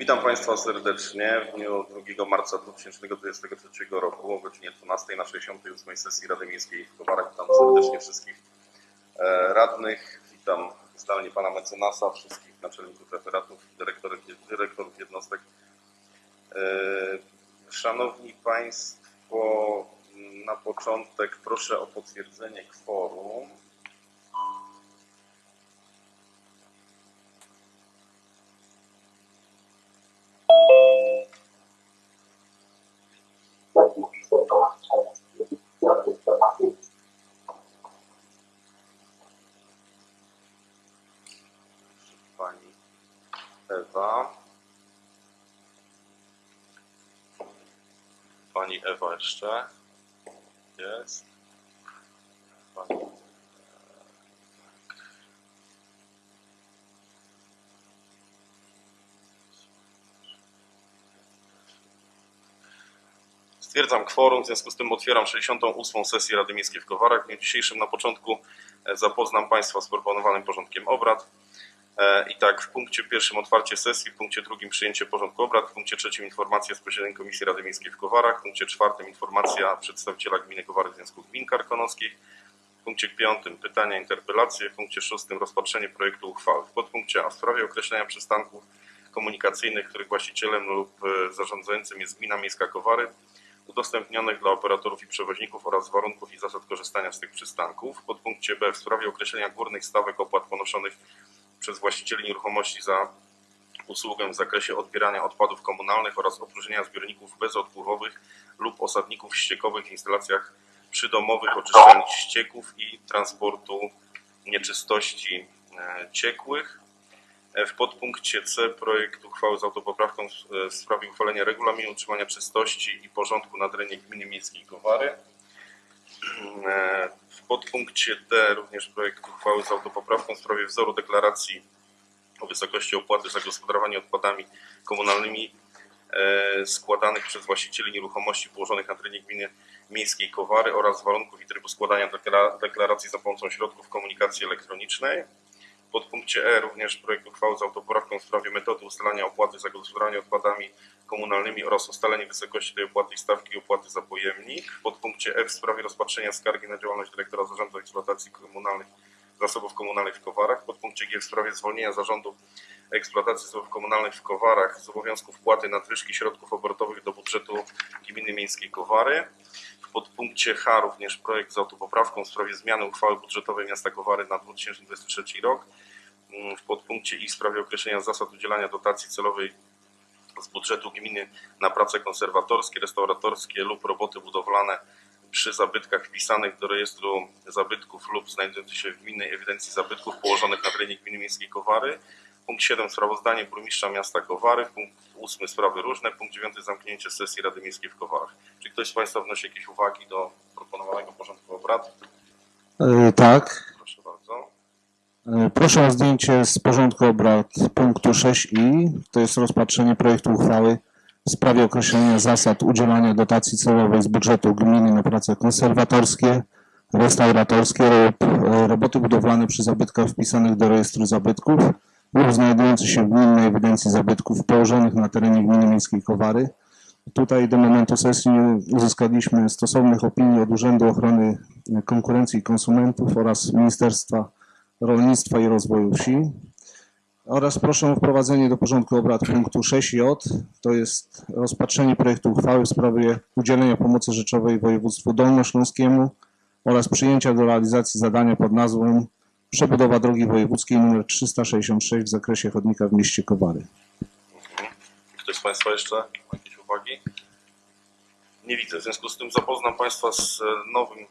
Witam Państwa serdecznie w dniu 2 marca 2023 roku o godzinie 12 na 68 sesji Rady Miejskiej w Kowarach. Witam serdecznie wszystkich e, radnych, witam zdalnie Pana mecenasa, wszystkich naczelników referatów, dyrektorów, dyrektorów jednostek. E, Szanowni Państwo, na początek proszę o potwierdzenie kworum. Pani Ewa. Pani Ewa jeszcze jest. Pani... Stwierdzam kworum, w związku z tym otwieram 68. sesję Rady Miejskiej w Kowarach. W dniu dzisiejszym na początku e, zapoznam Państwa z proponowanym porządkiem obrad. E, I tak, w punkcie pierwszym otwarcie sesji, w punkcie drugim przyjęcie porządku obrad, w punkcie trzecim informacja z posiedzenia Komisji Rady Miejskiej w Kowarach, w punkcie czwartym informacja przedstawiciela gminy Kowary Związku Gmin Karkonoskich, w punkcie piątym pytania, interpelacje, w punkcie szóstym rozpatrzenie projektu uchwały. W podpunkcie A w sprawie określenia przystanków komunikacyjnych, których właścicielem lub e, zarządzającym jest gmina miejska Kowary, udostępnionych dla operatorów i przewoźników oraz warunków i zasad korzystania z tych przystanków. W podpunkcie B w sprawie określenia górnych stawek opłat ponoszonych przez właścicieli nieruchomości za usługę w zakresie odbierania odpadów komunalnych oraz opróżnienia zbiorników bezodpływowych lub osadników ściekowych w instalacjach przydomowych oczyszczalni ścieków i transportu nieczystości e, ciekłych. E, W podpunkcie C projekt uchwały z autopoprawką e, w sprawie uchwalenia regulaminu utrzymania czystości i porządku na terenie gminy miejskiej Kowary. E, W podpunkcie D również projekt uchwały z autopoprawką w sprawie wzoru deklaracji o wysokości opłaty za gospodarowanie odpadami komunalnymi e, składanych przez właścicieli nieruchomości położonych na terenie gminy miejskiej Kowary oraz warunków i trybu składania dekla- deklaracji za pomocą środków komunikacji elektronicznej. Podpunkcie E również projekt uchwały z autopoprawką w sprawie metody ustalania opłaty za gospodarowanie odpadami komunalnymi oraz ustalenie wysokości tej opłaty i stawki opłaty za pojemnik. W podpunkcie F w sprawie rozpatrzenia skargi na działalność dyrektora Zarządu Eksploatacji Komunalnych Zasobów Komunalnych w Kowarach. Podpunkcie G w sprawie zwolnienia Zarządu Eksploatacji Zasobów Komunalnych w Kowarach z obowiązku wpłaty nadwyżki środków obrotowych do budżetu Gminy Miejskiej Kowary. Podpunkcie H również projekt z autopoprawką w sprawie zmiany uchwały budżetowej miasta Kowary na 2023 rok. Mm, W podpunkcie I w sprawie określenia zasad udzielania dotacji celowej z budżetu gminy na prace konserwatorskie, restauratorskie lub roboty budowlane przy zabytkach wpisanych do rejestru zabytków lub znajdujących się w gminnej ewidencji zabytków położonych na terenie gminy miejskiej Kowary. Punkt 7 sprawozdanie burmistrza miasta Kowary. Punkt 8 sprawy różne. Punkt 9 zamknięcie sesji Rady Miejskiej w Kowarach. Czy ktoś z Państwa wnosi jakieś uwagi do proponowanego porządku obrad? E, Tak. Proszę bardzo. E, Proszę o zdjęcie z porządku obrad punktu 6i. To jest rozpatrzenie projektu uchwały w sprawie określenia zasad udzielania dotacji celowej z budżetu gminy na prace konserwatorskie, restauratorskie lub e, roboty budowlane przy zabytkach wpisanych do rejestru zabytków lub znajdujących się w gminnej ewidencji zabytków położonych na terenie gminy miejskiej Kowary. Tutaj do momentu sesji uzyskaliśmy stosownych opinii od Urzędu Ochrony Konkurencji i Konsumentów oraz Ministerstwa Rolnictwa i Rozwoju Wsi. Oraz proszę o wprowadzenie do porządku obrad punktu 6j. To jest rozpatrzenie projektu uchwały w sprawie udzielenia pomocy rzeczowej województwu dolnośląskiemu oraz przyjęcia do realizacji zadania pod nazwą przebudowa drogi wojewódzkiej nr 366 w zakresie chodnika w mieście Kowary. Ktoś z Państwa jeszcze ma jakieś uwagi? Nie widzę. W związku z tym zapoznam Państwa z e, nowym e,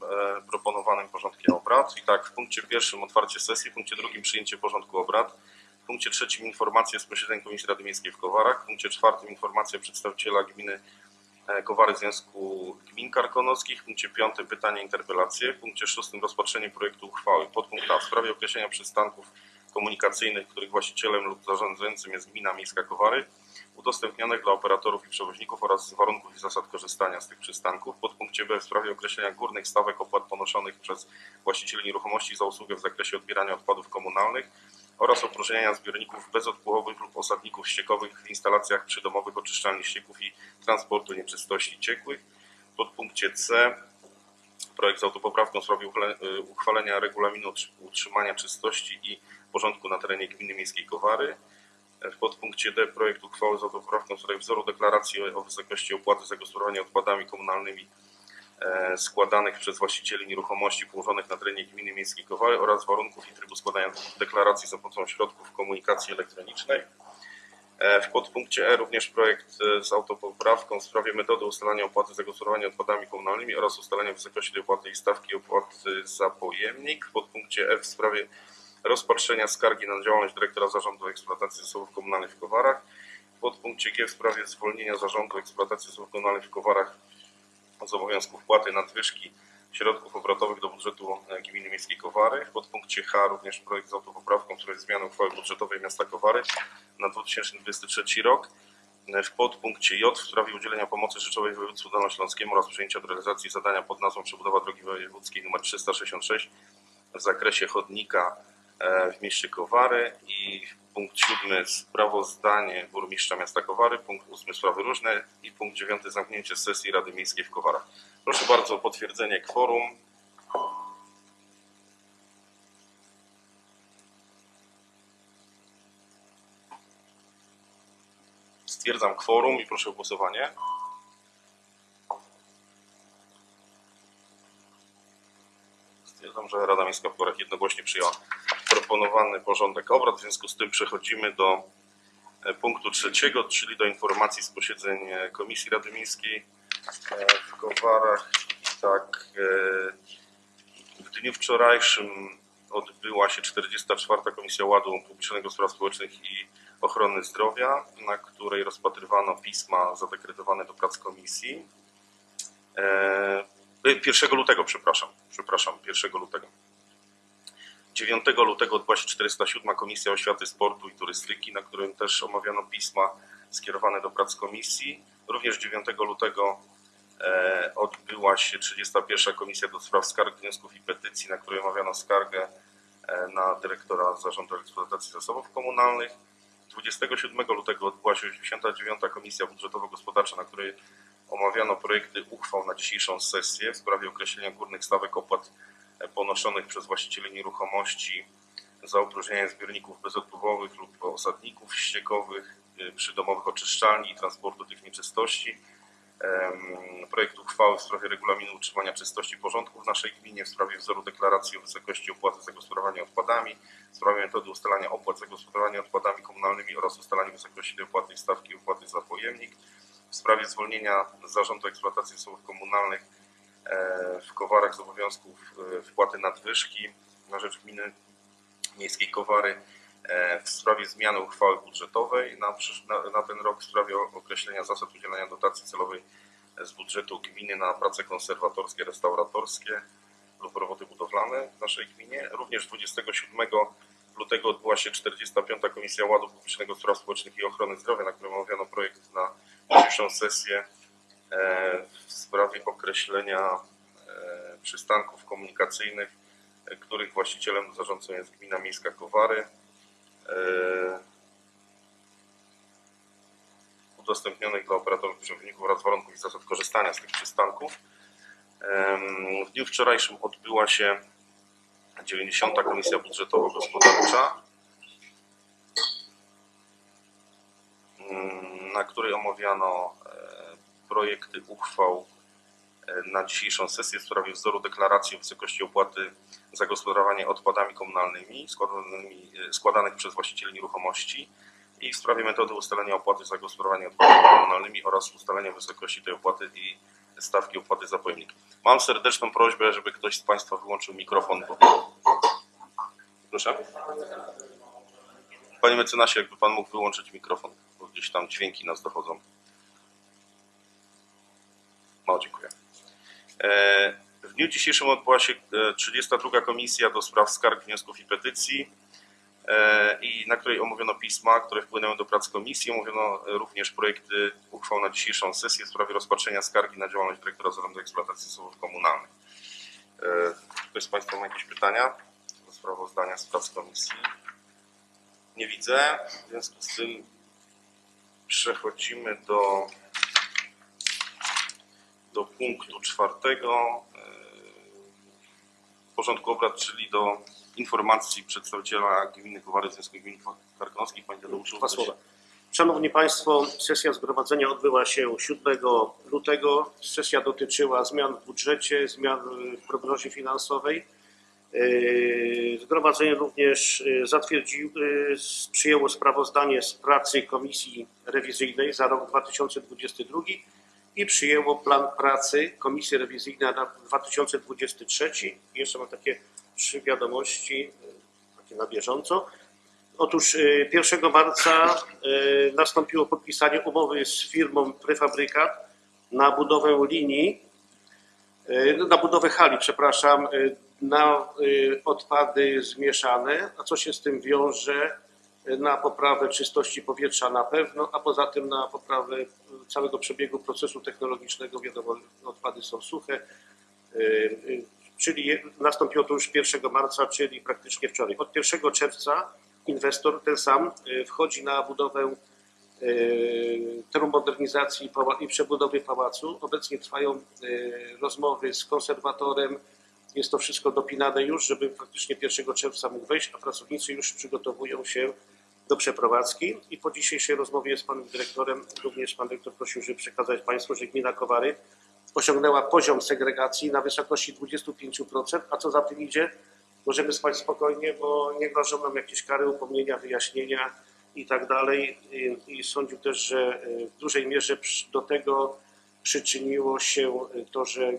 proponowanym porządkiem obrad. I tak, w punkcie pierwszym otwarcie sesji, w punkcie drugim przyjęcie porządku obrad, w punkcie trzecim informacja z posiedzeń Komisji Rady Miejskiej w Kowarach, w punkcie czwartym informacja przedstawiciela gminy Kowary Związku Gmin Karkonoskich, w punkcie piątym pytania interpelacje, w punkcie szóstym rozpatrzenie projektu uchwały. Podpunkt A w sprawie określenia przystanków komunikacyjnych, których właścicielem lub zarządzającym jest gmina miejska Kowary, udostępnionych dla operatorów i przewoźników oraz warunków i zasad korzystania z tych przystanków. Podpunkcie B w sprawie określenia górnych stawek opłat ponoszonych przez właścicieli nieruchomości za usługę w zakresie odbierania odpadów komunalnych oraz opróżniania zbiorników bezodpływowych lub osadników ściekowych w instalacjach przydomowych oczyszczalni ścieków i transportu nieczystości ciekłych. W podpunkcie C projekt z autopoprawką w sprawie y, uchwalenia regulaminu utrzy- utrzymania czystości i porządku na terenie gminy miejskiej Kowary. W podpunkcie D projekt uchwały z autopoprawką w sprawie wzoru deklaracji o wysokości opłaty za gospodarowanie odpadami komunalnymi składanych przez właścicieli nieruchomości położonych na terenie gminy miejskiej Kowary oraz warunków i trybu składania deklaracji za pomocą środków komunikacji elektronicznej. E, W podpunkcie E również projekt e, z autopoprawką w sprawie metody ustalania opłaty za gospodarowanie odpadami komunalnymi oraz ustalenia wysokości tej opłaty i stawki opłaty za pojemnik. W podpunkcie F w sprawie rozpatrzenia skargi na działalność dyrektora Zarządu Eksploatacji Zasobów Komunalnych w Kowarach. W podpunkcie G w sprawie zwolnienia Zarządu Eksploatacji Zasobów Komunalnych w Kowarach z obowiązku wpłaty nadwyżki środków obrotowych do budżetu e, Gminy Miejskiej Kowary. W podpunkcie H również projekt z autopoprawką w sprawie zmiany uchwały budżetowej miasta Kowary na 2023 rok. E, W podpunkcie J w sprawie udzielenia pomocy rzeczowej województwu dolnośląskiemu oraz przyjęcia do realizacji zadania pod nazwą przebudowa drogi wojewódzkiej nr 366 w zakresie chodnika e, w mieście Kowary i punkt siódmy sprawozdanie burmistrza miasta Kowary, punkt ósmy sprawy różne i punkt dziewiąty zamknięcie sesji Rady Miejskiej w Kowarach. Proszę bardzo o potwierdzenie kworum. Stwierdzam kworum i proszę o głosowanie. Stwierdzam, że Rada Miejska w Kowarach jednogłośnie przyjęła proponowany porządek obrad. W związku z tym przechodzimy do e, punktu trzeciego, czyli do informacji z posiedzeń e, Komisji Rady Miejskiej e, w Kowarach. Tak, w dniu wczorajszym odbyła się 44. Komisja Ładu Publicznego Spraw Społecznych i Ochrony Zdrowia, na której rozpatrywano pisma zadekretowane do prac komisji. E, 1 lutego, przepraszam, przepraszam, 1 lutego. 9 lutego odbyła się 407 Komisja Oświaty, Sportu i Turystyki, na którym też omawiano pisma skierowane do prac komisji. Również 9 lutego e, odbyła się 31 Komisja do Spraw Skarg, Wniosków i Petycji, na której omawiano skargę e, na dyrektora Zarządu Eksploatacji Zasobów Komunalnych. 27 lutego odbyła się 89 Komisja Budżetowo-Gospodarcza, na której omawiano projekty uchwał na dzisiejszą sesję w sprawie określenia górnych stawek opłat e, ponoszonych przez właścicieli nieruchomości za opróżnianie zbiorników bezodpływowych lub osadników ściekowych, y, przydomowych oczyszczalni i transportu tych nieczystości. Projekt uchwały w sprawie regulaminu utrzymania czystości i porządku w naszej gminie, w sprawie wzoru deklaracji o wysokości opłaty za gospodarowanie odpadami, w sprawie metody ustalania opłat za gospodarowanie odpadami komunalnymi oraz ustalania wysokości opłaty i stawki opłaty za pojemnik, w sprawie zwolnienia Zarządu Eksploatacji Zasobów Komunalnych e, w Kowarach z obowiązków e, wpłaty nadwyżki na rzecz gminy miejskiej Kowary e, w sprawie zmiany uchwały budżetowej na, na, ten rok w sprawie określenia zasad udzielania dotacji celowej z budżetu gminy na prace konserwatorskie, restauratorskie lub roboty budowlane w naszej gminie. Również 27 lutego odbyła się 45. Komisja Ładu Publicznego Spraw Społecznych i Ochrony Zdrowia, na którym omawiano projekt na dzisiejszą sesję e, w sprawie określenia e, przystanków komunikacyjnych, e, których właścicielem zarządcą jest Gmina Miejska Kowary. Udostępnionych dla operatorów przewodników oraz warunków i zasad korzystania z tych przystanków. W dniu wczorajszym odbyła się 90. Komisja Budżetowo-Gospodarcza, mm, na której omawiano e, projekty uchwał e, na dzisiejszą sesję w sprawie wzoru deklaracji o wysokości opłaty za gospodarowanie odpadami komunalnymi e, składanych przez właścicieli nieruchomości i w sprawie metody ustalenia opłaty za gospodarowanie odpadami komunalnymi oraz ustalenia wysokości tej opłaty i stawki opłaty za pojemnik. Mam serdeczną prośbę, żeby ktoś z Państwa wyłączył mikrofon. Proszę. Panie mecenasie, jakby Pan mógł wyłączyć mikrofon, bo gdzieś tam dźwięki nas dochodzą. No, dziękuję. E, W dniu dzisiejszym odbyła się e, 32. Komisja do spraw skarg, wniosków i petycji e, i na której omówiono pisma, które wpłynęły do prac komisji. Omówiono e, również projekty uchwał na dzisiejszą sesję w sprawie rozpatrzenia skargi na działalność dyrektora Zarządu Eksploatacji Zasobów Komunalnych. E, Ktoś z Państwa ma jakieś pytania do sprawozdania z prac komisji? Nie widzę. W związku z tym przechodzimy do, do punktu czwartego e, porządku obrad, czyli do informacji przedstawiciela Gminy Kowary Związku Gmin Karkonoskich. Panie Tadeuszu, Dwa słowa. Szanowni Państwo, sesja zgromadzenia odbyła się 7 lutego. Sesja dotyczyła zmian w budżecie, zmian w prognozie finansowej. Yy, Zgromadzenie również yy, zatwierdziło, yy, przyjęło sprawozdanie z pracy Komisji Rewizyjnej za rok 2022 i przyjęło plan pracy Komisji Rewizyjnej na 2023. Jeszcze mam takie trzy wiadomości, yy, takie na bieżąco. Otóż y, 1 marca y, nastąpiło podpisanie umowy z firmą Prefabrykat na budowę linii, y, na budowę hali, przepraszam, y, na y, odpady zmieszane, a co się z tym wiąże? Y, Na poprawę czystości powietrza na pewno, a poza tym na poprawę y, całego przebiegu procesu technologicznego. Wiadomo, odpady są suche, y, y, czyli nastąpiło to już 1 marca, czyli praktycznie wczoraj. Od 1 czerwca inwestor ten sam y, wchodzi na budowę y, termomodernizacji pała- i przebudowy pałacu. Obecnie trwają y, rozmowy z konserwatorem. Jest to wszystko dopinane już, żeby faktycznie 1 czerwca mógł wejść, a pracownicy już przygotowują się do przeprowadzki. I po dzisiejszej rozmowie z panem dyrektorem również pan dyrektor prosił, żeby przekazać państwu, że gmina Kowary osiągnęła poziom segregacji na wysokości 25%, a co za tym idzie, możemy spać spokojnie, bo nie grożą nam jakieś kary, upomnienia, wyjaśnienia i tak dalej. I, sądził też, że y, w dużej mierze do tego przyczyniło się y, to, że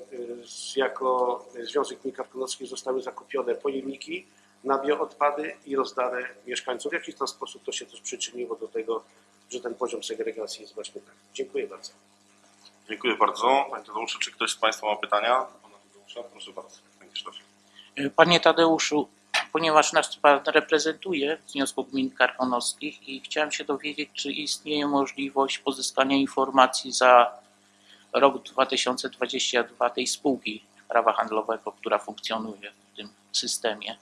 z- jako Związek Gmin Karkonoskich zostały zakupione pojemniki na bioodpady i rozdane mieszkańcom. W jakiś tam sposób to się też przyczyniło do tego, że ten poziom segregacji jest właśnie taki. Dziękuję bardzo. Dziękuję bardzo. Panie Tadeuszu, czy ktoś z Państwa ma pytania? Pana Tadeusza, proszę bardzo. Panie Krzysztofie. Panie Tadeuszu, ponieważ nas Pan reprezentuje w Związku Gmin Karkonoskich i chciałem się dowiedzieć, czy istnieje możliwość pozyskania informacji za rok 2022 tej spółki prawa handlowego, która funkcjonuje w tym systemie.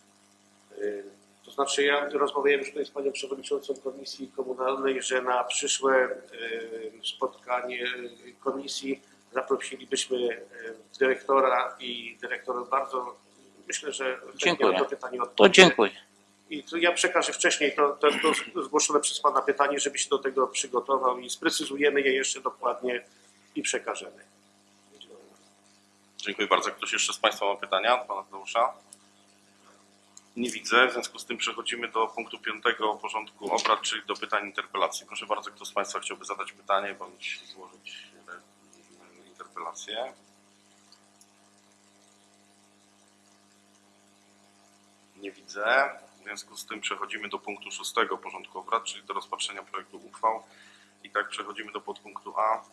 To znaczy ja rozmawiałem już tutaj z panią przewodniczącą Komisji Komunalnej, że na przyszłe y, spotkanie komisji zaprosilibyśmy y, dyrektora i dyrektor bardzo myślę, że Dziękuję. na to pytanie To odpowie. dziękuję. I to ja przekażę wcześniej to, to, to zgłoszone przez pana pytanie, żeby się do tego przygotował i sprecyzujemy je jeszcze dokładnie i przekażemy. Dziękuję bardzo. Ktoś jeszcze z Państwa ma pytania Pana Tadeusza? Nie widzę. W związku z tym przechodzimy do punktu piątego porządku obrad, czyli do pytań interpelacji. Proszę bardzo, kto z Państwa chciałby zadać pytanie bądź złożyć interpelację? Nie widzę. W związku z tym przechodzimy do punktu szóstego porządku obrad, czyli do rozpatrzenia projektu uchwał. I tak przechodzimy do podpunktu A,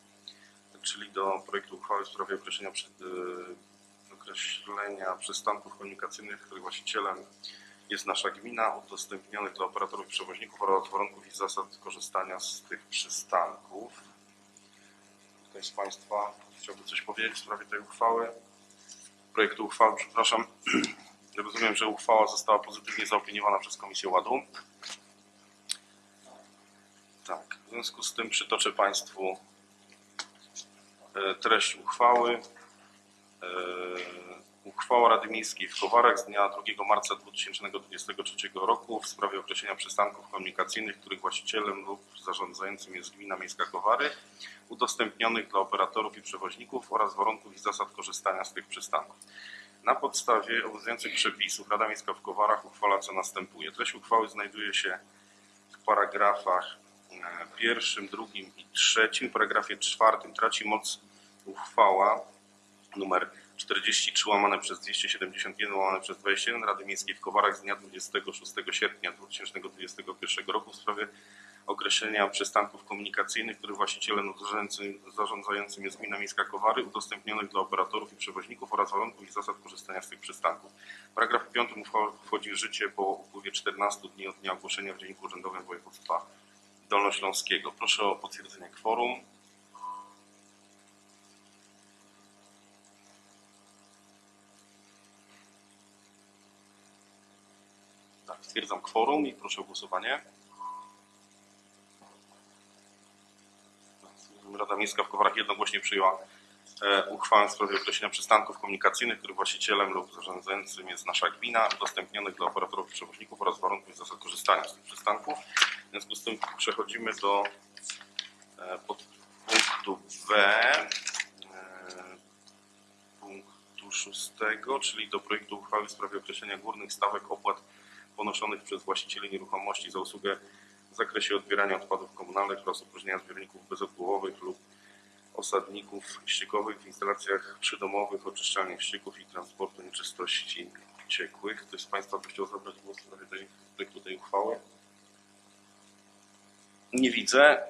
czyli do projektu uchwały w sprawie określenia, przy, y, określenia przystanków komunikacyjnych, których właścicielem jest nasza gmina, udostępnionych dla operatorów i przewoźników oraz warunków i zasad korzystania z tych przystanków. Ktoś z Państwa chciałby coś powiedzieć w sprawie tej uchwały? Projektu uchwały, przepraszam. Rozumiem, że uchwała została pozytywnie zaopiniowana przez Komisję Ładu. Tak, w związku z tym przytoczę Państwu e, treść uchwały. E, Uchwała Rady Miejskiej w Kowarach z dnia 2 marca 2023 roku w sprawie określenia przystanków komunikacyjnych, których właścicielem lub zarządzającym jest Gmina Miejska Kowary, udostępnionych dla operatorów i przewoźników oraz warunków i zasad korzystania z tych przystanków. Na podstawie obowiązujących przepisów Rada Miejska w Kowarach uchwala co następuje. Treść uchwały znajduje się w paragrafach e, pierwszym, drugim i trzecim. W paragrafie czwartym traci moc uchwała numer 43 łamane przez 271 łamane przez 21 Rady Miejskiej w Kowarach z dnia 26 sierpnia 2021 roku w sprawie określenia przystanków komunikacyjnych, których właścicielem zarządzającym- jest Gmina Miejska Kowary, udostępnionych dla operatorów i przewoźników oraz warunków i zasad korzystania z tych przystanków. Paragraf 5 uchwała wchodzi w życie po upływie 14 dni od dnia ogłoszenia w Dzienniku Urzędowym Województwa Dolnośląskiego. Proszę o potwierdzenie kworum. Stwierdzam kworum i proszę o głosowanie. Rada Miejska w Kowarach jednogłośnie przyjęła e, uchwałę w sprawie określenia przystanków komunikacyjnych, których właścicielem lub zarządzającym jest nasza gmina, udostępnionych dla operatorów przewoźników oraz warunków i zasad korzystania z tych przystanków. W związku z tym przechodzimy do e, punktu B e, punktu szóstego, czyli do projektu uchwały w sprawie określenia górnych stawek opłat ponoszonych przez właścicieli nieruchomości za usługę w zakresie odbierania odpadów komunalnych oraz opróżniania zbiorników bezodpływowych lub osadników ściekowych w instalacjach przydomowych, oczyszczalni ścieków i transportu nieczystości ciekłych. Ktoś z Państwa by chciał zabrać głos w sprawie tej, projektu tej uchwały? Nie widzę.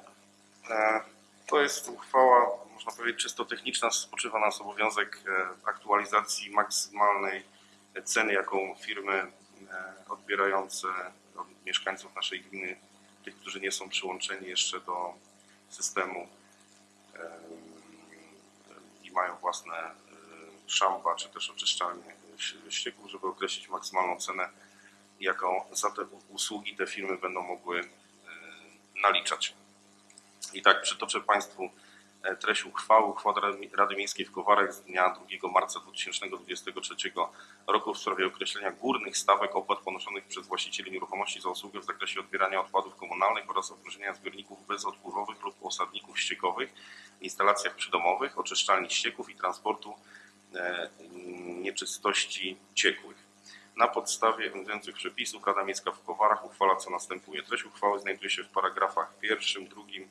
E, To jest uchwała, można powiedzieć, czysto techniczna. Spoczywa nas obowiązek e, aktualizacji maksymalnej ceny, jaką firmy odbierające od mieszkańców naszej gminy, tych, którzy nie są przyłączeni jeszcze do systemu em, i mają własne e, szamba czy też oczyszczalnie ś- ścieków, żeby określić maksymalną cenę, jaką za te usługi te firmy będą mogły e, naliczać. I tak przytoczę Państwu e, treść uchwały. Uchwała Rady- Miejskiej w Kowarach z dnia 2 marca 2023 roku w sprawie określenia górnych stawek opłat ponoszonych przez właścicieli nieruchomości za usługę w zakresie odbierania odpadów komunalnych oraz opróżniania zbiorników bezodpływowych lub osadników ściekowych w instalacjach przydomowych, oczyszczalni ścieków i transportu e, nieczystości ciekłych. Na podstawie obowiązujących przepisów Rada Miejska w Kowarach uchwala co następuje. Treść uchwały znajduje się w paragrafach pierwszym, drugim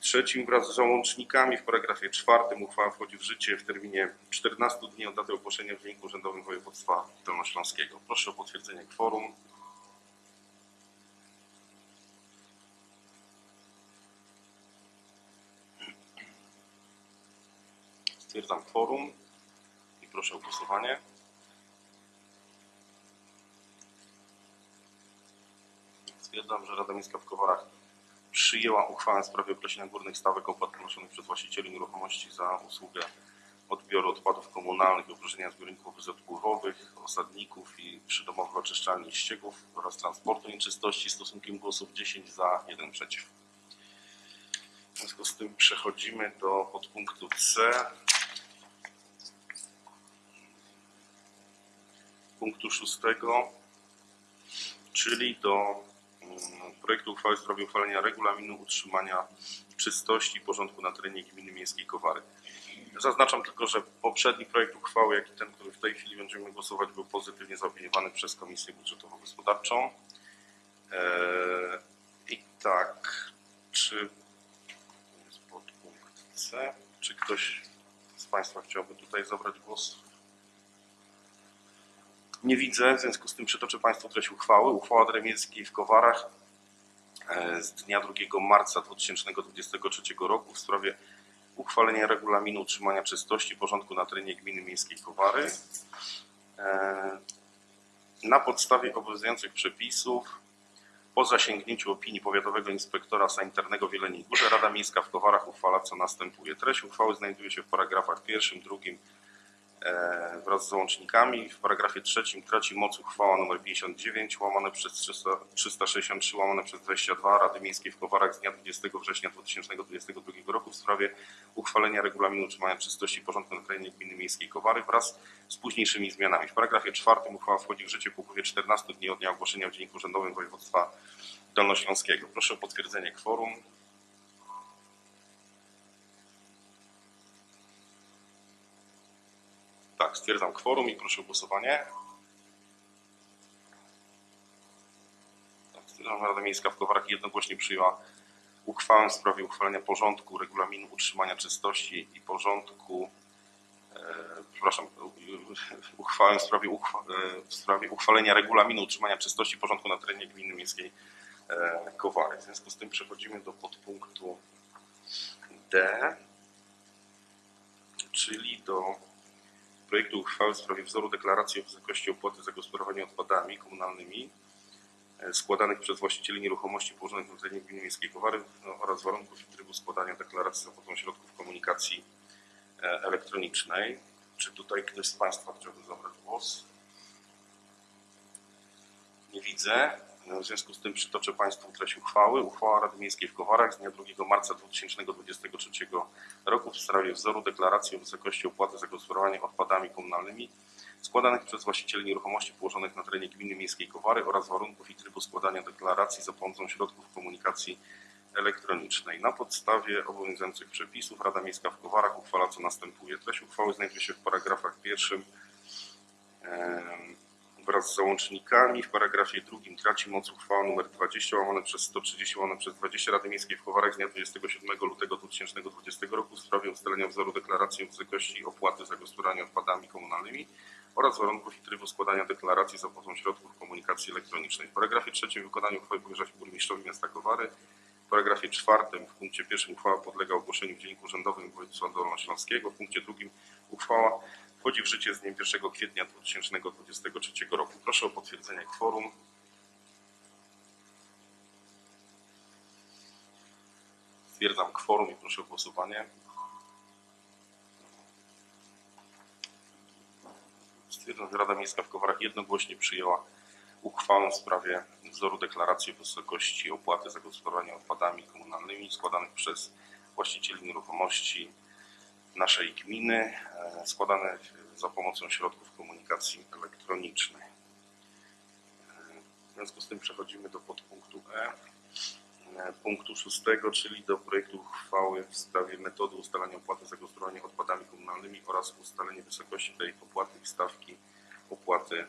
trzecim wraz z załącznikami. W paragrafie czwartym uchwała wchodzi w życie w terminie 14 dni od daty ogłoszenia w Dzienniku Urzędowym Województwa Dolnośląskiego. Proszę o potwierdzenie kworum. Stwierdzam kworum i proszę o głosowanie. Stwierdzam, że Rada Miejska w Kowarach przyjęła uchwałę w sprawie określenia górnych stawek opłat ponoszonych przez właścicieli nieruchomości za usługę odbioru odpadów komunalnych i opróżnienia zbiorników bezodpływowych, osadników i przydomowych oczyszczalni ścieków oraz transportu nieczystości stosunkiem głosów 10 za, 1 przeciw. W związku z tym przechodzimy do podpunktu C. Punktu szóstego, czyli do projektu uchwały w sprawie uchwalenia regulaminu utrzymania czystości i porządku na terenie gminy miejskiej Kowary. Zaznaczam tylko, że poprzedni projekt uchwały, jak i ten, który w tej chwili będziemy głosować, był pozytywnie zaopiniowany przez Komisję Budżetowo-Gospodarczą. Eee, I tak, czy jest podpunkt C, czy ktoś z Państwa chciałby tutaj zabrać głos? Nie widzę, w związku z tym przytoczę Państwu treść uchwały. Uchwała Rady Miejskiej w Kowarach e, z dnia 2 marca 2023 roku w sprawie uchwalenia regulaminu utrzymania czystości i porządku na terenie gminy miejskiej Kowary. E, Na podstawie obowiązujących przepisów po zasięgnięciu opinii powiatowego inspektora sanitarnego w Jeleniej Górze Rada Miejska w Kowarach uchwala co następuje. Treść uchwały znajduje się w paragrafach pierwszym, drugim wraz z załącznikami. W paragrafie trzecim traci moc uchwała nr 59 łamane przez 300, 363 łamane przez 22 Rady Miejskiej w Kowarach z dnia 20 września 2022 roku w sprawie uchwalenia regulaminu utrzymania czystości porządku na terenie gminy miejskiej Kowary wraz z późniejszymi zmianami. W paragrafie czwartym uchwała wchodzi w życie po upływie 14 dni od dnia ogłoszenia w Dzienniku Urzędowym Województwa Dolnośląskiego. Proszę o potwierdzenie kworum. Tak, stwierdzam kworum i proszę o głosowanie. Tak, Rada Miejska w Kowarach jednogłośnie przyjęła uchwałę w sprawie uchwalenia porządku regulaminu utrzymania czystości i porządku e, przepraszam, uchwałę w sprawie, uchwa, e, w sprawie uchwalenia regulaminu utrzymania czystości i porządku na terenie gminy miejskiej e, Kowary. W związku z tym przechodzimy do podpunktu D, czyli do projektu uchwały w sprawie wzoru deklaracji o wysokości opłaty za gospodarowanie odpadami komunalnymi e, składanych przez właścicieli nieruchomości położonych na terenie gminy miejskiej Kowary no, oraz warunków i trybu składania deklaracji za pomocą środków komunikacji e, elektronicznej. Czy tutaj ktoś z Państwa chciałby zabrać głos? Nie widzę. W związku z tym przytoczę Państwu treść uchwały. Uchwała Rady Miejskiej w Kowarach z dnia 2 marca 2023 roku w sprawie wzoru deklaracji o wysokości opłaty za gospodarowanie odpadami komunalnymi składanych przez właścicieli nieruchomości położonych na terenie gminy miejskiej Kowary oraz warunków i trybu składania deklaracji za pomocą środków komunikacji elektronicznej. Na podstawie obowiązujących przepisów Rada Miejska w Kowarach uchwala co następuje. Treść uchwały znajduje się w paragrafach pierwszym em, wraz z załącznikami. W paragrafie drugim traci moc uchwała nr 20 łamane przez 130 łamane przez 20 Rady Miejskiej w Kowarach z dnia 27 lutego 2020 roku w sprawie ustalenia wzoru deklaracji o wysokości opłaty za gospodarowanie odpadami komunalnymi oraz warunków i trybu składania deklaracji za pomocą środków komunikacji elektronicznej. W paragrafie trzecim wykonanie uchwały powierza się burmistrzowi miasta Kowary. W paragrafie czwartym w punkcie pierwszym uchwała podlega ogłoszeniu w Dzienniku Urzędowym Województwa Dolnośląskiego. W punkcie drugim uchwała wchodzi w życie z dniem 1 kwietnia 2023 roku. Proszę o potwierdzenie kworum. Stwierdzam kworum i proszę o głosowanie. Stwierdzam, że Rada Miejska w Kowarach jednogłośnie przyjęła uchwałę w sprawie wzoru deklaracji wysokości opłaty za gospodarowanie odpadami komunalnymi składanych przez właścicieli nieruchomości naszej gminy, e, składane za pomocą środków komunikacji elektronicznej. E, W związku z tym przechodzimy do podpunktu E, e, punktu szóstego, czyli do projektu uchwały w sprawie metody ustalania opłaty za gospodarowanie odpadami komunalnymi oraz ustalenie wysokości tej opłaty i stawki opłaty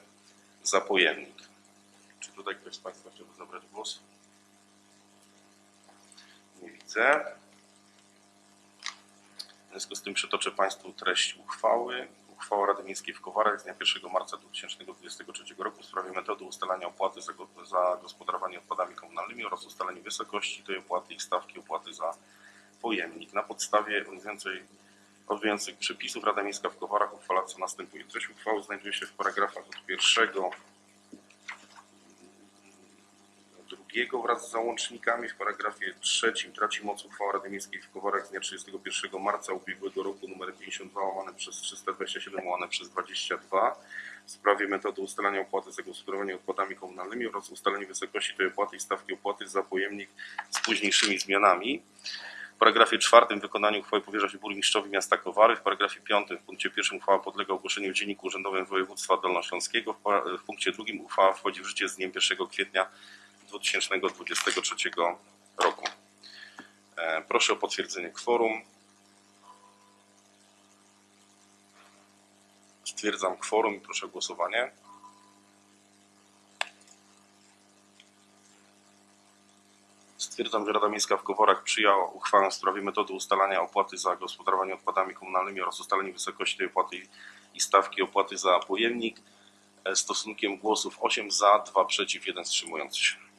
za pojemnik. Czy tutaj ktoś z Państwa chciałby zabrać głos? Nie widzę. W związku z tym przytoczę Państwu treść uchwały. Uchwała Rady Miejskiej w Kowarach z dnia 1 marca 2023 roku w sprawie metody ustalania opłaty za, za gospodarowanie odpadami komunalnymi oraz ustalenie wysokości tej opłaty i stawki opłaty za pojemnik. Na podstawie obowiązujących przepisów Rada Miejska w Kowarach uchwala co następuje. Treść uchwały znajduje się w paragrafach od pierwszego drugiego wraz z załącznikami. W paragrafie trzecim traci moc uchwała Rady Miejskiej w Kowarach z dnia 31 marca ubiegłego roku nr 52 łamane przez 327 łamane przez 22 w sprawie metody ustalania opłaty za gospodarowanie odpadami komunalnymi oraz ustalenie wysokości tej opłaty i stawki opłaty za pojemnik z późniejszymi zmianami. W paragrafie czwartym wykonanie uchwały powierza się burmistrzowi miasta Kowary. W paragrafie piątym w punkcie pierwszym uchwała podlega ogłoszeniu w Dzienniku Urzędowym Województwa Dolnośląskiego. W W punkcie drugim uchwała wchodzi w życie z dniem 1 kwietnia 2023 roku. E, Proszę o potwierdzenie kworum. Stwierdzam kworum i proszę o głosowanie. Stwierdzam, że Rada Miejska w Koworach przyjęła uchwałę w sprawie metody ustalania opłaty za gospodarowanie odpadami komunalnymi oraz ustalenie wysokości tej opłaty i- stawki opłaty za pojemnik e, stosunkiem głosów 8 za, 2 przeciw, 1 wstrzymujący się.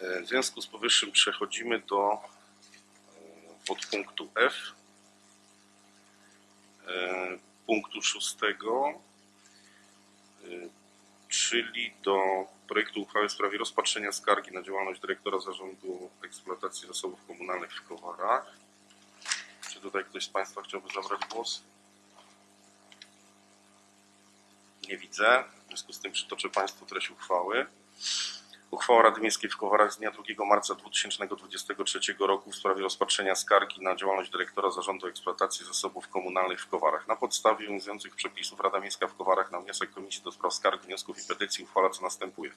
W związku z powyższym przechodzimy do e, podpunktu F, e, punktu szóstego, e, czyli do projektu uchwały w sprawie rozpatrzenia skargi na działalność dyrektora Zarządu Eksploatacji Zasobów Komunalnych w Kowarach. Czy tutaj ktoś z Państwa chciałby zabrać głos? Nie widzę. W związku z tym przytoczę Państwu treść uchwały. Uchwała Rady Miejskiej w Kowarach z dnia 2 marca 2023 roku w sprawie rozpatrzenia skargi na działalność dyrektora Zarządu Eksploatacji Zasobów Komunalnych w Kowarach. Na podstawie obowiązujących przepisów Rada Miejska w Kowarach na wniosek Komisji do Spraw Skarg, Wniosków i Petycji uchwala co następuje.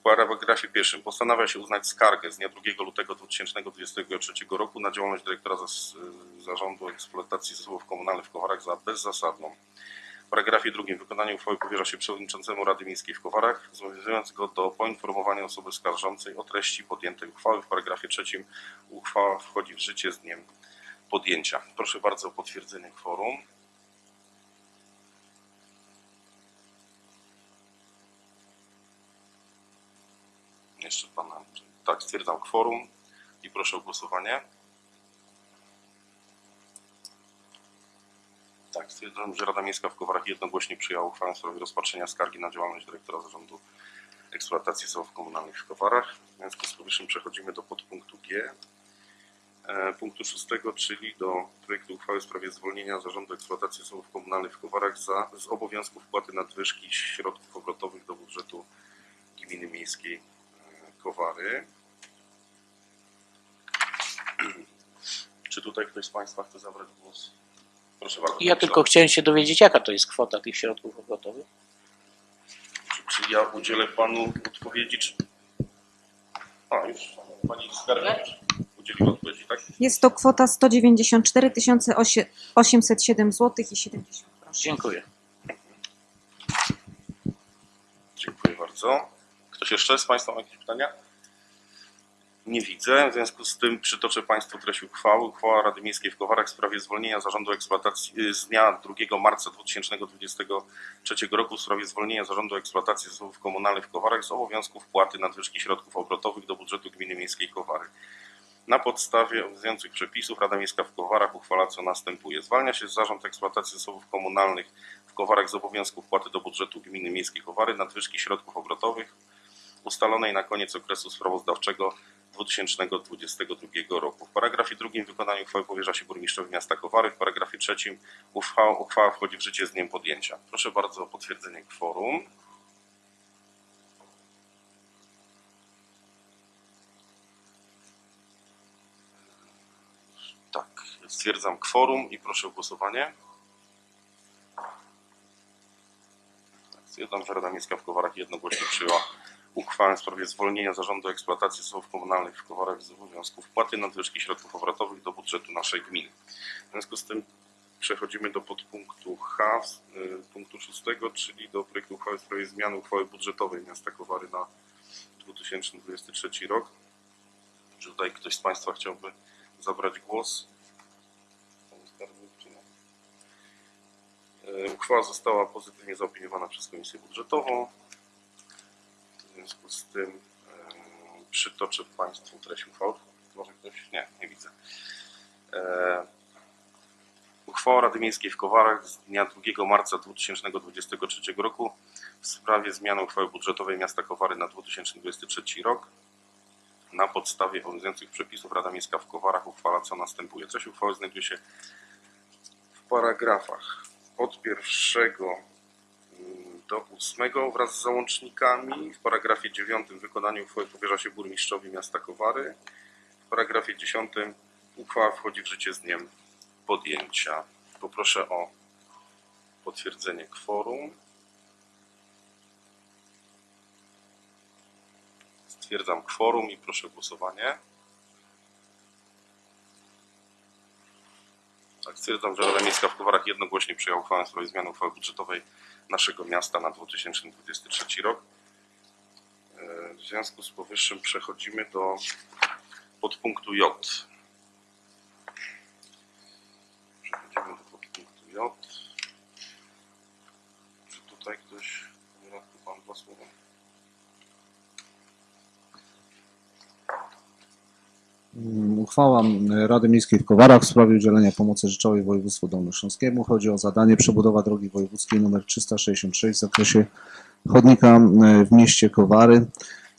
W paragrafie pierwszym postanawia się uznać skargę z dnia 2 lutego 2023 roku na działalność dyrektora Zarządu Eksploatacji Zasobów Komunalnych w Kowarach za bezzasadną. Paragrafie drugim wykonanie uchwały powierza się przewodniczącemu Rady Miejskiej w Kowarach, zobowiązując go do poinformowania osoby skarżącej o treści podjętej uchwały. W paragrafie trzecim uchwała wchodzi w życie z dniem podjęcia. Proszę bardzo o potwierdzenie kworum. Jeszcze pana. Tak, stwierdzam kworum i proszę o głosowanie. Tak, stwierdzam, że Rada Miejska w Kowarach jednogłośnie przyjęła uchwałę w sprawie rozpatrzenia skargi na działalność dyrektora Zarządu Eksploatacji Zasobów Komunalnych w Kowarach. W związku z powyższym przechodzimy do podpunktu G. e, punktu szóstego, czyli do projektu uchwały w sprawie zwolnienia Zarządu Eksploatacji Zasobów Komunalnych w Kowarach za, z obowiązku wpłaty nadwyżki środków obrotowych do budżetu Gminy Miejskiej e, Kowary. Czy tutaj ktoś z Państwa chce zabrać głos? Proszę bardzo. Ja tylko chciałem się dowiedzieć, jaka to jest kwota tych środków obrotowych. Czy, czy ja udzielę Panu odpowiedzi, czy... A, już Pani Skarbnik udzieliła odpowiedzi, tak? Jest to kwota 194 807 zł i 70 groszy. Dziękuję. Dziękuję bardzo. Ktoś jeszcze z Państwa ma jakieś pytania? Nie widzę. W związku z tym przytoczę Państwu treść uchwały. Uchwała Rady Miejskiej w Kowarach w sprawie zwolnienia Zarządu Eksploatacji y, z dnia 2 marca 2023 roku w sprawie zwolnienia Zarządu Eksploatacji Zasobów Komunalnych w Kowarach z obowiązku wpłaty nadwyżki środków obrotowych do budżetu Gminy Miejskiej Kowary. Na podstawie obowiązujących przepisów Rada Miejska w Kowarach uchwala co następuje. Zwalnia się Zarząd Eksploatacji Zasobów Komunalnych w Kowarach z obowiązku wpłaty do budżetu Gminy Miejskiej Kowary nadwyżki środków obrotowych ustalonej na koniec okresu sprawozdawczego 2022 roku. W paragrafie drugim wykonaniu uchwały powierza się burmistrzowi miasta Kowary. W paragrafie trzecim uchwała, uchwała wchodzi w życie z dniem podjęcia. Proszę bardzo o potwierdzenie kworum. Tak, stwierdzam kworum i proszę o głosowanie. Tak, Stwierdzam, że Rada w Kowarach jednogłośnie przyjęła uchwałę w sprawie zwolnienia Zarządu Eksploatacji Zasobów Komunalnych w Kowarach z obowiązku wpłaty nadwyżki środków obrotowych do budżetu naszej gminy. W związku z tym przechodzimy do podpunktu H, y, punktu szóstego, czyli do projektu uchwały w sprawie zmiany uchwały budżetowej miasta Kowary na 2023 rok. Czy tutaj ktoś z Państwa chciałby zabrać głos? Y, Uchwała została pozytywnie zaopiniowana przez Komisję Budżetową. W związku z tym przytoczę Państwu treść uchwały. Może ktoś? Nie, nie widzę. E, uchwała Rady Miejskiej w Kowarach z dnia 2 marca 2023 roku w sprawie zmiany uchwały budżetowej miasta Kowary na 2023 rok. Na podstawie obowiązujących przepisów Rada Miejska w Kowarach uchwala co następuje. Treść uchwały znajduje się w paragrafach od pierwszego do ósmego wraz z załącznikami. W paragrafie dziewiątym wykonanie uchwały powierza się burmistrzowi miasta Kowary. W paragrafie dziesiątym uchwała wchodzi w życie z dniem podjęcia. Poproszę o potwierdzenie kworum. Stwierdzam kworum i proszę o głosowanie. Tak, stwierdzam, że Rada Miejska w Kowarach jednogłośnie przyjęła uchwałę w sprawie zmiany uchwały budżetowej naszego miasta na 2023 rok. E, W związku z powyższym przechodzimy do podpunktu J. Przechodzimy do podpunktu J. Czy tutaj ktoś, panie radku, pan dwa słowa? Mm, Uchwała Rady Miejskiej w Kowarach w sprawie udzielenia pomocy rzeczowej województwu dolnośląskiemu. Chodzi o zadanie przebudowa drogi wojewódzkiej nr 366 w zakresie chodnika e, w mieście Kowary.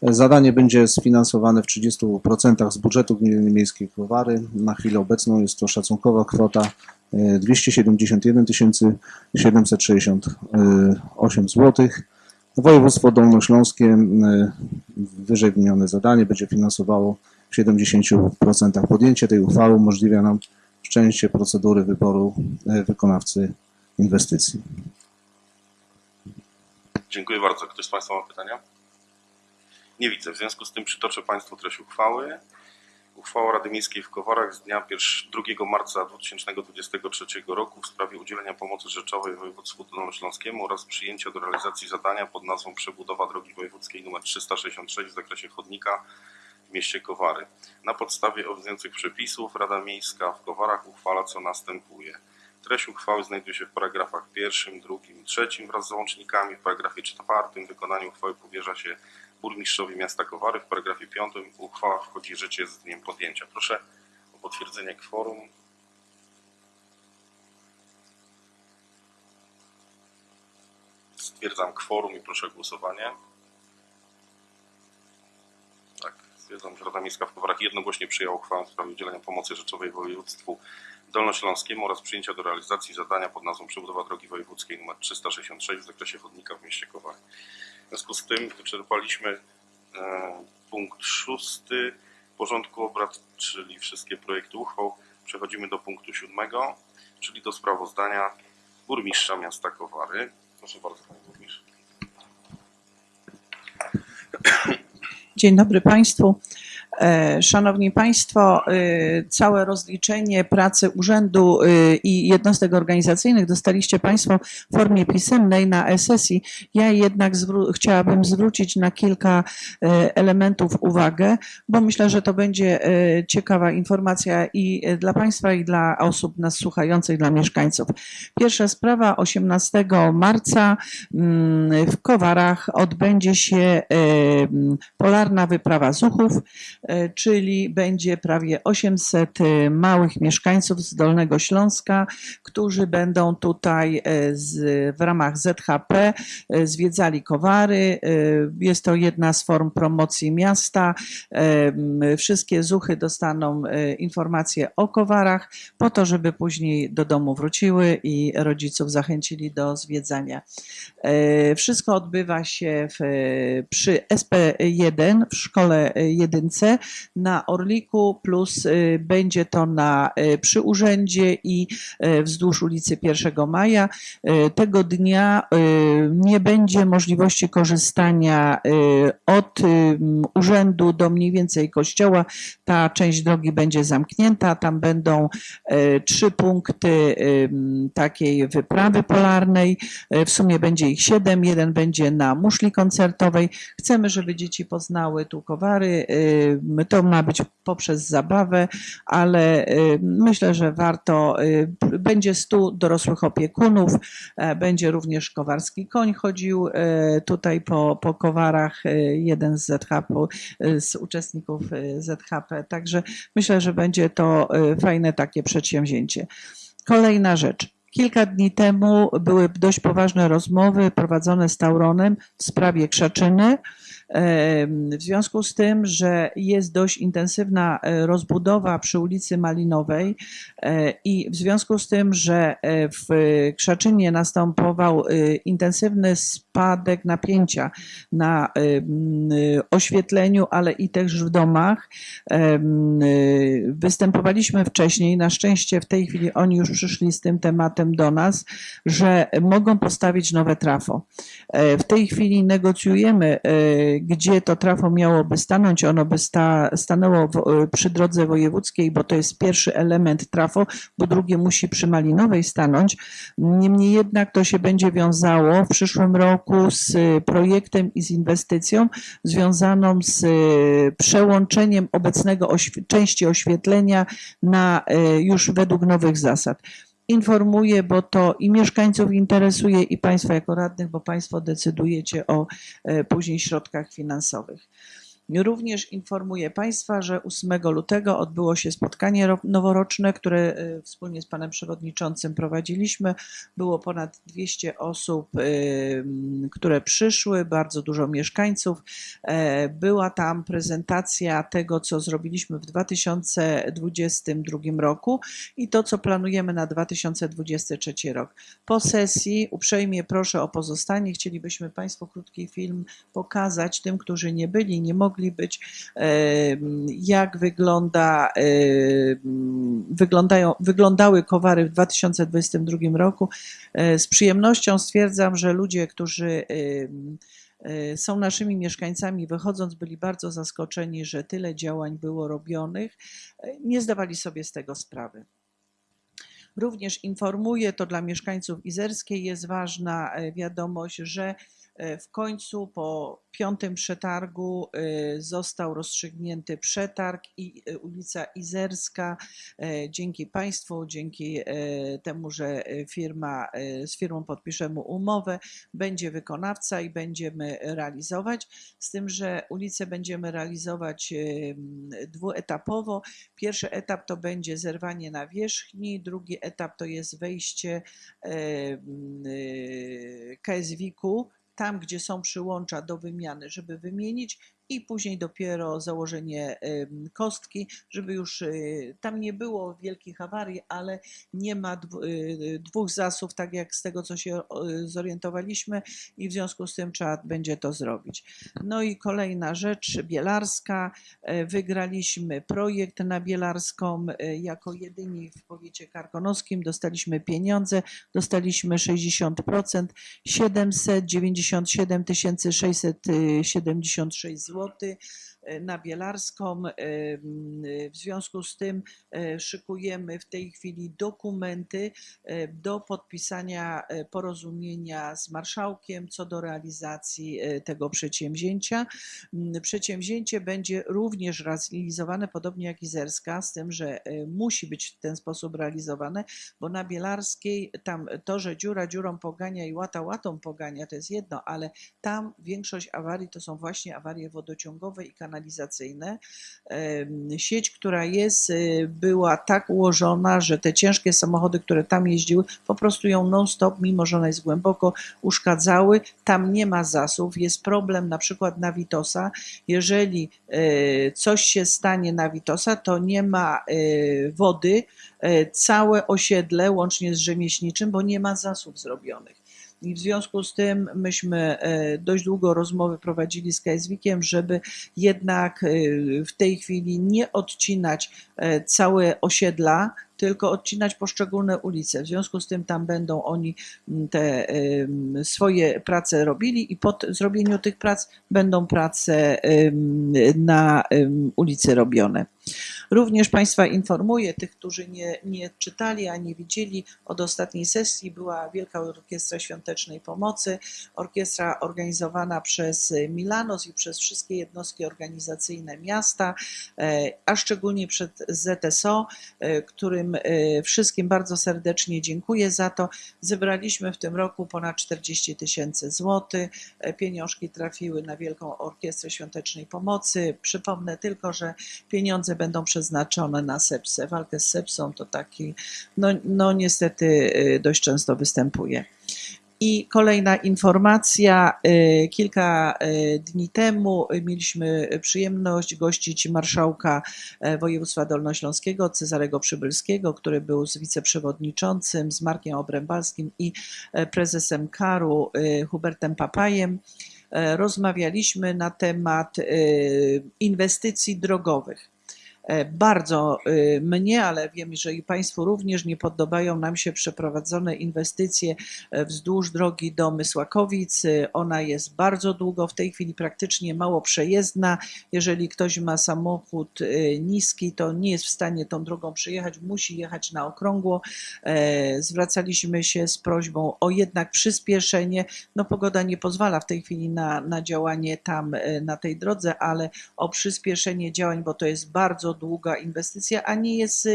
Zadanie będzie sfinansowane w 30% z budżetu Gminy Miejskiej Kowary. Na chwilę obecną jest to szacunkowa kwota e, 271 768 zł. Województwo dolnośląskie e, wyżej wymienione zadanie będzie finansowało w 70% podjęcie tej uchwały umożliwia nam wszczęcie procedury wyboru e, wykonawcy inwestycji. Dziękuję bardzo. Ktoś z Państwa ma pytania? Nie widzę. W związku z tym przytoczę Państwu treść uchwały. Uchwała Rady Miejskiej w Kowarach z dnia 2 marca 2023 roku w sprawie udzielenia pomocy rzeczowej województwu dolnośląskiemu oraz przyjęcia do realizacji zadania pod nazwą przebudowa drogi wojewódzkiej nr 366 w zakresie chodnika w mieście Kowary. Na podstawie obowiązujących przepisów Rada Miejska w Kowarach uchwala co następuje. Treść uchwały znajduje się w paragrafach pierwszym, drugim, trzecim wraz z załącznikami. W paragrafie czwartym wykonanie uchwały powierza się burmistrzowi miasta Kowary. W paragrafie piątym uchwała wchodzi w życie z dniem podjęcia. Proszę o potwierdzenie kworum. Stwierdzam kworum i proszę o głosowanie. Że Rada Miejska w Kowarach jednogłośnie przyjęła uchwałę w sprawie udzielenia pomocy rzeczowej województwu dolnośląskiemu oraz przyjęcia do realizacji zadania pod nazwą przebudowa drogi wojewódzkiej nr 366 w zakresie chodnika w mieście Kowary. W związku z tym wyczerpaliśmy e, punkt szósty porządku obrad, czyli wszystkie projekty uchwał. Przechodzimy do punktu siódmego, czyli do sprawozdania burmistrza miasta Kowary. Proszę bardzo, panie burmistrzu. Dzień dobry Państwu. E, Szanowni Państwo, e, całe rozliczenie pracy urzędu e, i jednostek organizacyjnych dostaliście Państwo w formie pisemnej na e-sesji. Ja jednak zwró- chciałabym zwrócić na kilka elementów uwagę, bo myślę, że to będzie ciekawa informacja i dla Państwa, i dla osób nas słuchających, dla mieszkańców. Pierwsza sprawa, 18 marca mm, w Kowarach odbędzie się polarna wyprawa Zuchów, czyli będzie prawie 800 e, małych mieszkańców z Dolnego Śląska, którzy będą tutaj e, z, w ramach ZHP e, zwiedzali Kowary. E, Jest to jedna z form promocji miasta. E, Wszystkie Zuchy dostaną e, informacje o Kowarach po to, żeby później do domu wróciły i rodziców zachęcili do zwiedzania. E, Wszystko odbywa się w, przy SP1 w szkole jedynce na Orliku, plus e, będzie to na, e, przy urzędzie i e, wzdłuż ulicy 1 Maja. Tego dnia nie będzie możliwości korzystania od urzędu do mniej więcej kościoła. Ta część drogi będzie zamknięta. Tam będą trzy punkty takiej wyprawy polarnej. W sumie będzie ich siedem. Jeden będzie na muszli koncertowej. Chcemy, żeby dzieci poznały tu kowary. E, To ma być poprzez zabawę, ale e, myślę, że warto. e, Będzie stu dorosłych opiekunów. e, Będzie również kowarski koń chodził e, tutaj po, po kowarach. e, Jeden z ZHP, z uczestników ZHP. Także myślę, że będzie to fajne takie przedsięwzięcie. Kolejna rzecz. Kilka dni temu były dość poważne rozmowy prowadzone z Tauronem w sprawie Krzaczyny. W związku z tym, że jest dość intensywna e, rozbudowa przy ulicy Malinowej e, i w związku z tym, że e, w Krzaczynie następował intensywny spadek napięcia na oświetleniu, ale i też w domach, występowaliśmy wcześniej, na szczęście w tej chwili oni już przyszli z tym tematem do nas, że mogą postawić nowe trafo. W tej chwili negocjujemy, gdzie to trafo miałoby stanąć. Ono by sta, stanęło w, e, przy drodze wojewódzkiej, bo to jest pierwszy element trafo, bo drugie musi przy Malinowej stanąć. Niemniej jednak to się będzie wiązało w przyszłym roku z e, projektem i z inwestycją związaną z e, przełączeniem obecnego oświe- części oświetlenia na już według nowych zasad informuję, bo to i mieszkańców interesuje, i Państwa jako radnych, bo Państwo decydujecie o e, później środkach finansowych. Również informuję Państwa, że 8 lutego odbyło się spotkanie ro- noworoczne, które e, wspólnie z Panem Przewodniczącym prowadziliśmy. Było ponad 200 osób, m, które przyszły, bardzo dużo mieszkańców. E, Była tam prezentacja tego, co zrobiliśmy w 2022 roku i to, co planujemy na 2023 rok. Po sesji uprzejmie proszę o pozostanie. Chcielibyśmy Państwu krótki film pokazać tym, którzy nie byli, nie mogli być, em, jak wygląda, wyglądają, wyglądały kowary w 2022 roku. E, Z przyjemnością stwierdzam, że ludzie, którzy e, są naszymi mieszkańcami, wychodząc, byli bardzo zaskoczeni, że tyle działań było robionych. E, Nie zdawali sobie z tego sprawy. Również informuję, to dla mieszkańców Izerskiej jest ważna wiadomość, że w końcu po piątym przetargu e, został rozstrzygnięty przetarg i e, ulica Izerska e, dzięki Państwu, dzięki e, temu, że e, firma, e, z firmą podpiszemy umowę, będzie wykonawca i będziemy realizować. Z tym, że ulicę będziemy realizować dwuetapowo. Pierwszy etap to będzie zerwanie nawierzchni, drugi etap to jest wejście KSW-ku, tam gdzie są przyłącza do wymiany, żeby wymienić i później dopiero założenie kostki, żeby już y, tam nie było wielkich awarii, ale nie ma y, dwóch zasów, tak jak z tego, co się zorientowaliśmy i w związku z tym trzeba będzie to zrobić. No i kolejna rzecz, Bielarska. E, Wygraliśmy projekt na Bielarską e, jako jedyni w powiecie karkonoskim. Dostaliśmy pieniądze, dostaliśmy 60%, 797 676 zł って na Bielarską. E, m, W związku z tym e, szykujemy w tej chwili dokumenty e, do podpisania e, porozumienia z marszałkiem co do realizacji e, tego przedsięwzięcia. Przedsięwzięcie będzie również realizowane podobnie jak Izerska, z tym, że e, musi być w ten sposób realizowane, bo na Bielarskiej tam to, że dziura dziurą pogania i łata łatą pogania, to jest jedno, ale tam większość awarii to są właśnie awarie wodociągowe i kanalizacyjne. Em, Sieć, która jest, y, była tak ułożona, że te ciężkie samochody, które tam jeździły, po prostu ją non-stop, mimo że ona jest głęboko, uszkadzały. Tam nie ma zasów. Jest problem na przykład na Witosa. Jeżeli e, coś się stanie na Witosa, to nie ma e, wody. e, Całe osiedle, łącznie z rzemieślniczym, bo nie ma zasów zrobionych. I w związku z tym myśmy e, dość długo rozmowy prowadzili z KSWikiem, żeby jednak e, w tej chwili nie odcinać e, całe osiedla, tylko odcinać poszczególne ulice. W związku z tym tam będą oni te swoje prace robili i po zrobieniu tych prac będą prace na ulicy robione. Również Państwa informuję, tych, którzy nie, nie czytali ani widzieli, od ostatniej sesji była Wielka Orkiestra Świątecznej Pomocy, orkiestra organizowana przez Milanos i przez wszystkie jednostki organizacyjne miasta, e, a szczególnie przez ZSO, e, którym e, wszystkim bardzo serdecznie dziękuję za to. Zebraliśmy w tym roku ponad 40 tysięcy złotych. Pieniążki trafiły na Wielką Orkiestrę Świątecznej Pomocy. Przypomnę tylko, że pieniądze będą przeznaczone na sepsę. Walkę z sepsą to taki, no, no niestety y, dość często występuje. I kolejna informacja. y, Kilka y, dni temu mieliśmy przyjemność gościć marszałka województwa dolnośląskiego Cezarego Przybylskiego, który był z wiceprzewodniczącym, z Markiem Obrębalskim i prezesem KAR-u Hubertem Papajem. Rozmawialiśmy na temat inwestycji drogowych. E, Bardzo y, mnie, ale wiem, że i Państwu również nie podobają nam się przeprowadzone inwestycje e, wzdłuż drogi do Mysłakowic. Y, Ona jest bardzo długo, w tej chwili praktycznie mało przejezdna. Jeżeli ktoś ma samochód niski, to nie jest w stanie tą drogą przejechać, musi jechać na okrągło. E, Zwracaliśmy się z prośbą o jednak przyspieszenie. No pogoda nie pozwala w tej chwili na, na działanie tam e, na tej drodze, ale o przyspieszenie działań, bo to jest bardzo długa inwestycja, a nie jest y,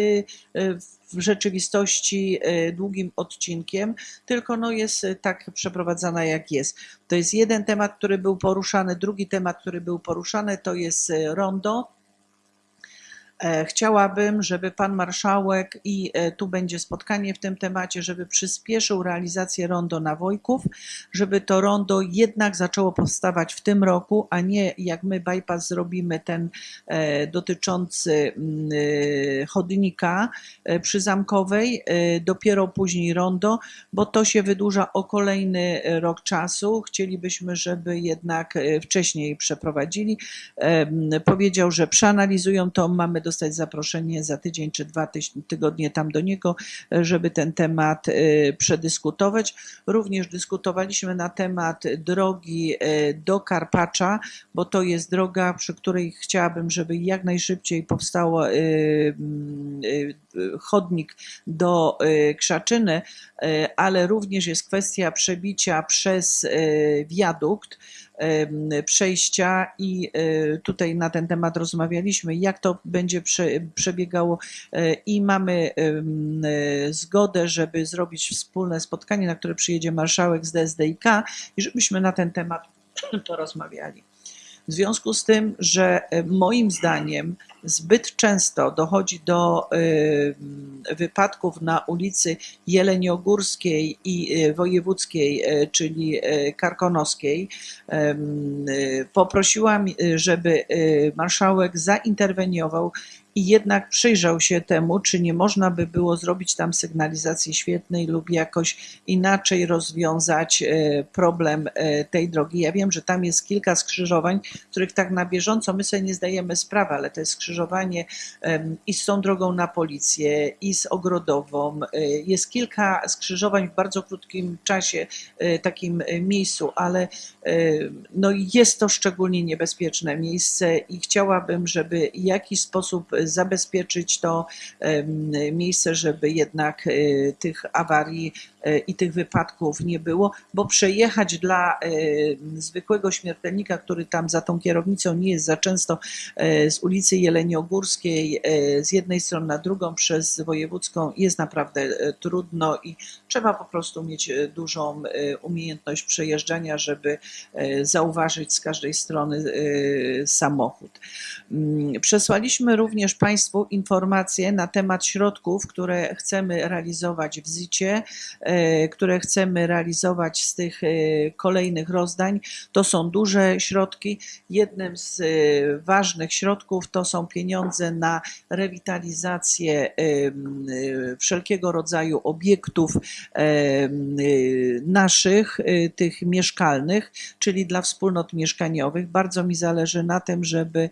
y, w rzeczywistości y, długim odcinkiem, tylko no jest tak przeprowadzana jak jest. To jest jeden temat, który był poruszany. Drugi temat, który był poruszany, to jest rondo. E, Chciałabym, żeby pan marszałek i e, tu będzie spotkanie w tym temacie, żeby przyspieszył realizację rondo na Wojków, żeby to rondo jednak zaczęło powstawać w tym roku, a nie jak my bypass zrobimy ten e, dotyczący mm, chodnika przy Zamkowej, dopiero później rondo, bo to się wydłuża o kolejny rok czasu. Chcielibyśmy, żeby jednak wcześniej przeprowadzili. Powiedział, że przeanalizują to, mamy dostać zaproszenie za tydzień czy dwa tygodnie tam do niego, żeby ten temat e, przedyskutować. Również dyskutowaliśmy na temat drogi e, do Karpacza, bo to jest droga, przy której chciałabym, żeby jak najszybciej powstało mm, e, chodnik do Krzaczyny, ale również jest kwestia przebicia przez wiadukt, przejścia i e, tutaj na ten temat rozmawialiśmy, jak to będzie prze, przebiegało e, i mamy zgodę, żeby zrobić wspólne spotkanie, na które przyjedzie marszałek z DSDIK i żebyśmy na ten temat porozmawiali. W związku z tym, że e, moim zdaniem zbyt często dochodzi do e, wypadków na ulicy Jeleniogórskiej i e, Wojewódzkiej, czyli Karkonoskiej, poprosiłam, żeby marszałek zainterweniował i jednak przyjrzał się temu, czy nie można by było zrobić tam sygnalizacji świetnej lub jakoś inaczej rozwiązać e, problem e, tej drogi. Ja wiem, że tam jest kilka skrzyżowań, których tak na bieżąco my sobie nie zdajemy sprawy, ale to jest skrzyżowanie i z tą drogą na policję, i z ogrodową. E, Jest kilka skrzyżowań w bardzo krótkim czasie, takim miejscu, ale no jest to szczególnie niebezpieczne miejsce i chciałabym, żeby w jakiś sposób zabezpieczyć to miejsce, żeby jednak e, tych awarii e, i tych wypadków nie było, bo przejechać dla e, zwykłego śmiertelnika, który tam za tą kierownicą nie jest za często z ulicy Jeleniogórskiej z jednej strony na drugą przez wojewódzką jest naprawdę trudno i trzeba po prostu mieć dużą umiejętność przejeżdżania, żeby zauważyć z każdej strony samochód. Mm, Przesłaliśmy również Państwu informacje na temat środków, które chcemy realizować w ZIT-cie, e, które chcemy realizować z tych e, kolejnych rozdań. To są duże środki. Jednym z e, ważnych środków to są pieniądze na rewitalizację wszelkiego rodzaju obiektów naszych, tych mieszkalnych, czyli dla wspólnot mieszkaniowych. Bardzo mi zależy na tym, żeby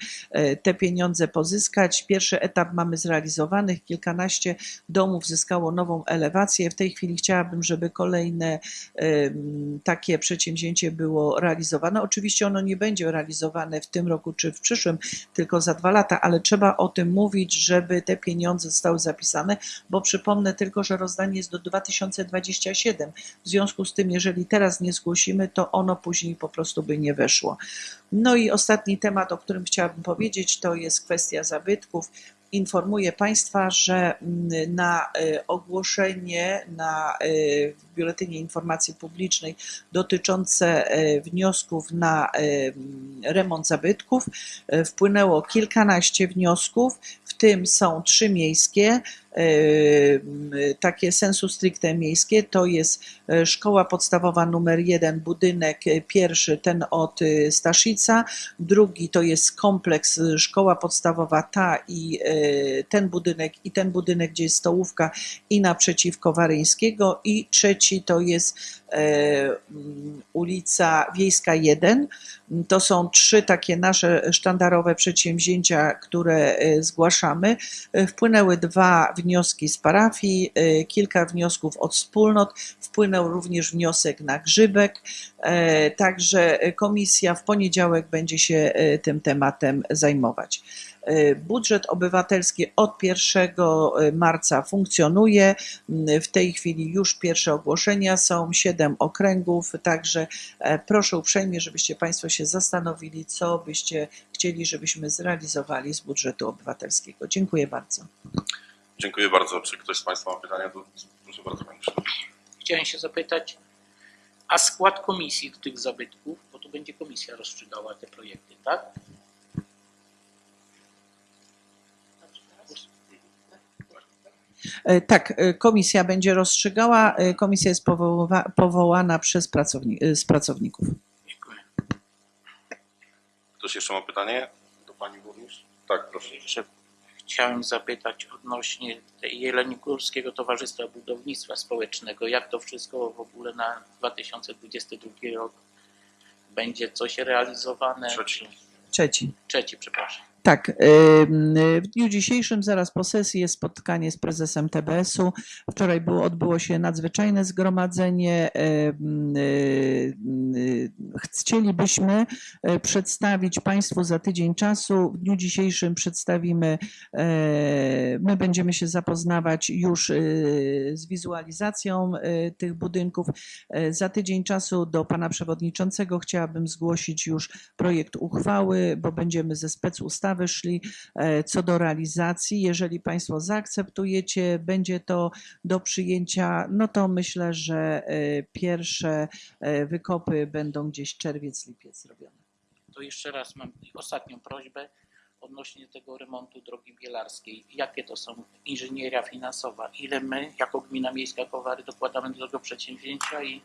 te pieniądze pozyskać. Pierwszy etap mamy zrealizowany, kilkanaście domów zyskało nową elewację. W tej chwili chciałabym, żeby kolejne takie przedsięwzięcie było realizowane. Oczywiście ono nie będzie realizowane w tym roku czy w przyszłym, tylko za dwa lata, ale trzeba o tym mówić, żeby te pieniądze zostały zapisane, bo przypomnę tylko, że rozdanie jest do 2027. W związku z tym, jeżeli teraz nie zgłosimy, to ono później po prostu by nie weszło. No i ostatni temat, o którym chciałabym powiedzieć, to jest kwestia zabytków. Informuję Państwa, że mm, na e, ogłoszenie na, w Biuletynie Informacji Publicznej dotyczące e, wniosków na mm, remont zabytków wpłynęło kilkanaście wniosków, w tym są trzy miejskie, takie sensu stricte miejskie, to jest e, szkoła podstawowa numer jeden, budynek e, pierwszy, ten od e, Staszica, drugi to jest kompleks szkoła podstawowa ta i ten budynek i ten budynek, gdzie jest stołówka i naprzeciwko Waryńskiego. I trzeci to jest ulica Wiejska 1. To są trzy takie nasze sztandarowe przedsięwzięcia, które e, zgłaszamy. E, Wpłynęły dwa wnioski z parafii, e, kilka wniosków od wspólnot, wpłynął również wniosek na grzybek, e, także komisja w poniedziałek będzie się e, tym tematem zajmować. E, Budżet obywatelski od 1 marca funkcjonuje. Mm, W tej chwili już pierwsze ogłoszenia są, siedem okręgów, także e, proszę uprzejmie, żebyście Państwo się zastanowili, co byście chcieli, żebyśmy zrealizowali z budżetu obywatelskiego. Dziękuję bardzo. Dziękuję bardzo. Czy ktoś z Państwa ma pytania? Proszę bardzo, Panie Przewodniczący. Chciałem się zapytać, a skład komisji do tych zabytków, bo to będzie komisja rozstrzygała te projekty, tak? Tak, e, komisja będzie rozstrzygała. E, Komisja jest powoływa, powołana przez pracowni, e, z pracowników. Dziękuję. Ktoś jeszcze ma pytanie do Pani Burmistrz? Tak, proszę. Jeszcze chciałem zapytać odnośnie tej Jeleniogórskiego Towarzystwa Budownictwa Społecznego. Jak to wszystko w ogóle na 2022 rok będzie coś realizowane? Trzeci. Trzeci. Trzeci, przepraszam. Tak, w dniu dzisiejszym, zaraz po sesji, jest spotkanie z prezesem TBS-u. Wczoraj było, odbyło się nadzwyczajne zgromadzenie. Y, Chcielibyśmy e, przedstawić Państwu za tydzień czasu. W dniu dzisiejszym przedstawimy, e, my będziemy się zapoznawać już e, z wizualizacją e, tych budynków. E, Za tydzień czasu do Pana Przewodniczącego chciałabym zgłosić już projekt uchwały, bo będziemy ze specustawy szli e, co do realizacji. Jeżeli Państwo zaakceptujecie, będzie to do przyjęcia, no to myślę, że e, pierwsze e, wykopy będą gdzieś czerwiec, lipiec zrobione. To jeszcze raz mam ostatnią prośbę odnośnie tego remontu drogi bielarskiej. Jakie to są inżynieria finansowa? Ile my, jako gmina miejska Kowary, dokładamy do tego przedsięwzięcia i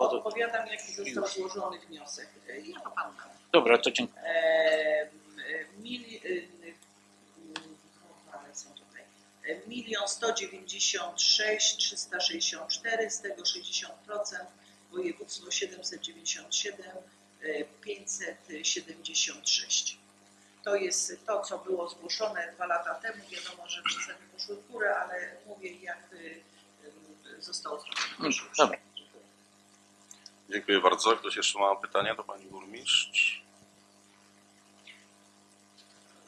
Odpowiadam, jaki został złożony wniosek. E, Ja to pan da. Dobra, to dziękuję. E, e, mili, e, mm, uchwale są tutaj. E, Milion sto dziewięćdziesiąt sześć trzysta sześćdziesiąt z tego 60% województwo 797 e, 576. To jest to, co było zgłoszone dwa lata temu. Wiadomo, że przeceny poszły w górę, ale mówię, jak e, e, zostało zrobione. Proszę Dobra. Dziękuję bardzo. Ktoś jeszcze ma pytania do Pani Burmistrz?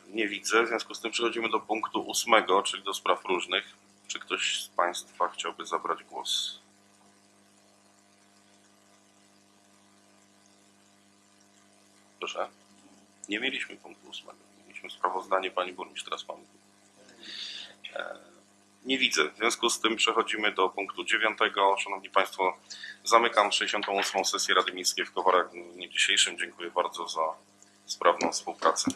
Nie widzę, w związku z tym przechodzimy do punktu ósmego, czyli do spraw różnych. Czy ktoś z Państwa chciałby zabrać głos? Proszę. Nie mieliśmy punktu ósmego. Mieliśmy sprawozdanie Pani Burmistrz, teraz mamy. E, Nie widzę. W związku z tym przechodzimy do punktu dziewiątego. Szanowni Państwo, zamykam 68. sesję Rady Miejskiej w Kowarach w dniu dzisiejszym. Dziękuję bardzo za sprawną współpracę.